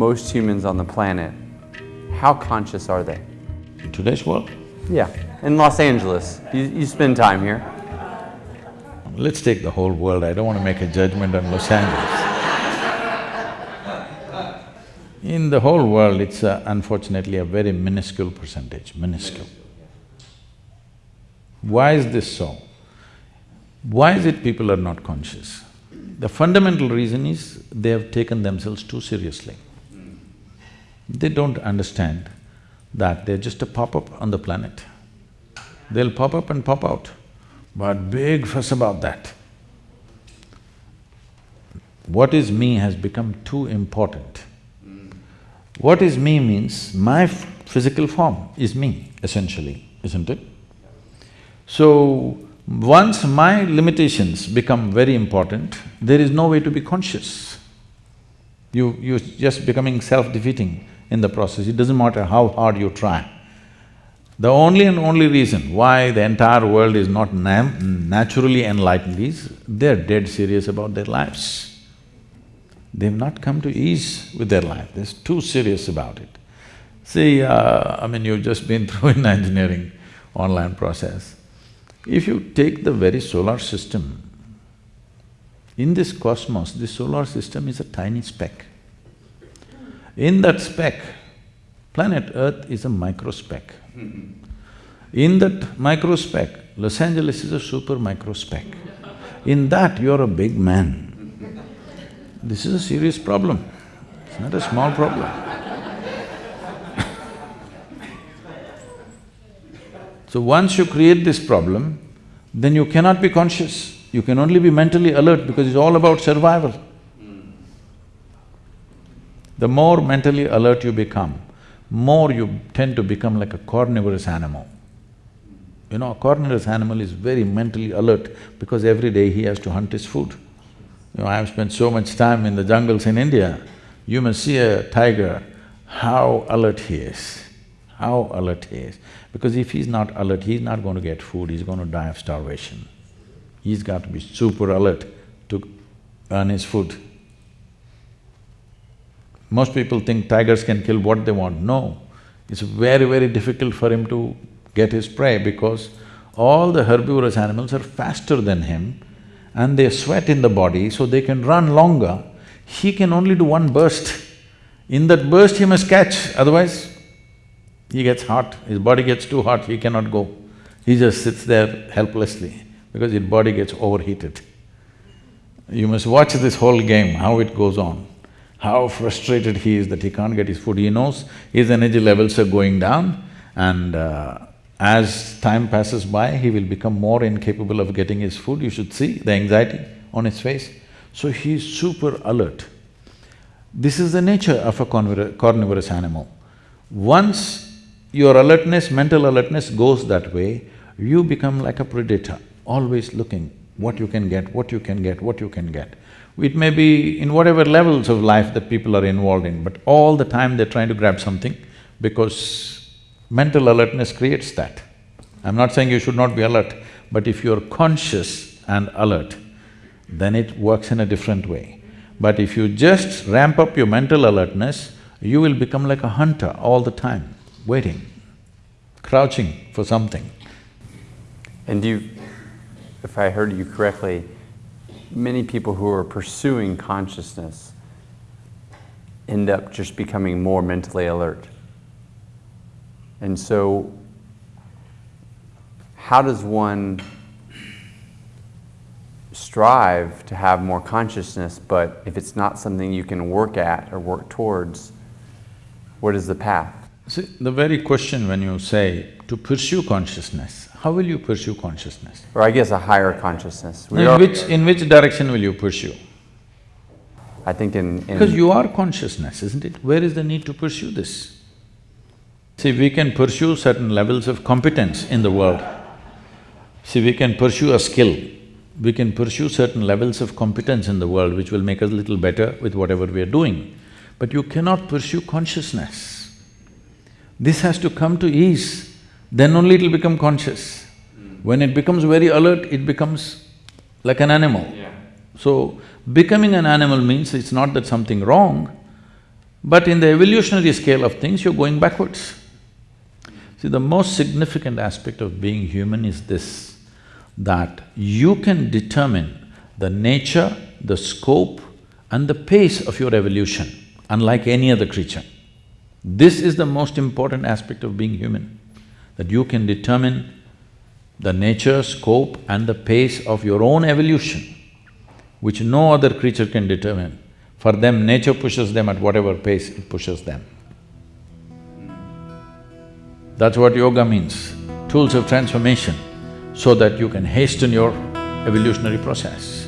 most humans on the planet, how conscious are they? In today's world, Yeah, in Los Angeles, you, you spend time here. let's take the whole world, I don't want to make a judgment on Los Angeles. In the whole world, it's uh, unfortunately a very minuscule percentage, minuscule. Why is this so? Why is it people are not conscious? The fundamental reason is they have taken themselves too seriously. They don't understand that they're just a pop-up on the planet. They'll pop up and pop out, but big fuss about that. What is me has become too important. What is me means my physical form is me, essentially, isn't it? So, once my limitations become very important, there is no way to be conscious. You… you're just becoming self-defeating in the process, it doesn't matter how hard you try. The only and only reason why the entire world is not naturally enlightened is they're dead serious about their lives. They've not come to ease with their life, they're too serious about it. See, uh, I mean, you've just been through Inner Engineering online process. If you take the very solar system, in this cosmos, this solar system is a tiny speck. In that speck, planet Earth is a micro speck. In that micro speck, Los Angeles is a super micro speck. In that, you're a big man. This is a serious problem, it's not a small problem. So once you create this problem, then you cannot be conscious, you can only be mentally alert because it's all about survival. The more mentally alert you become, more you tend to become like a carnivorous animal. You know, a carnivorous animal is very mentally alert because every day he has to hunt his food. You know, I have spent so much time in the jungles in India, you must see a tiger, how alert he is, how alert he is. Because if he's not alert, he's not going to get food, he's going to die of starvation. He's got to be super alert to earn his food. Most people think tigers can kill what they want. No, it's very, very difficult for him to get his prey because all the herbivorous animals are faster than him and they sweat in the body so they can run longer. He can only do one burst. In that burst he must catch, otherwise he gets hot, his body gets too hot, he cannot go. He just sits there helplessly because his body gets overheated. You must watch this whole game, how it goes on how frustrated he is that he can't get his food. He knows his energy levels are going down and uh, as time passes by, he will become more incapable of getting his food. You should see the anxiety on his face. So he is super alert. This is the nature of a carnivorous animal. Once your alertness, mental alertness goes that way, you become like a predator, always looking what you can get, what you can get, what you can get. It may be in whatever levels of life that people are involved in, but all the time they're trying to grab something because mental alertness creates that. I'm not saying you should not be alert, but if you're conscious and alert, then it works in a different way. But if you just ramp up your mental alertness, you will become like a hunter all the time, waiting, crouching for something. And you, if I heard you correctly, many people who are pursuing consciousness end up just becoming more mentally alert. And so, how does one strive to have more consciousness, but if it's not something you can work at or work towards, what is the path? See, the very question when you say to pursue consciousness, how will you pursue consciousness? Or I guess a higher consciousness. We In which… in which direction will you pursue? I think in, in Because you are consciousness, isn't it? Where is the need to pursue this? See, we can pursue certain levels of competence in the world. See, we can pursue a skill, we can pursue certain levels of competence in the world which will make us a little better with whatever we are doing. But you cannot pursue consciousness. This has to come to ease, then only it'll become conscious. Hmm. When it becomes very alert, it becomes like an animal. So, becoming an animal means it's not that something wrong, But in the evolutionary scale of things, you're going backwards. See, the most significant aspect of being human is this, that you can determine the nature, the scope and the pace of your evolution, unlike any other creature. This is the most important aspect of being human, that you can determine the nature, scope and the pace of your own evolution, which no other creature can determine. For them, nature pushes them at whatever pace it pushes them. That's what yoga means, tools of transformation, so that you can hasten your evolutionary process.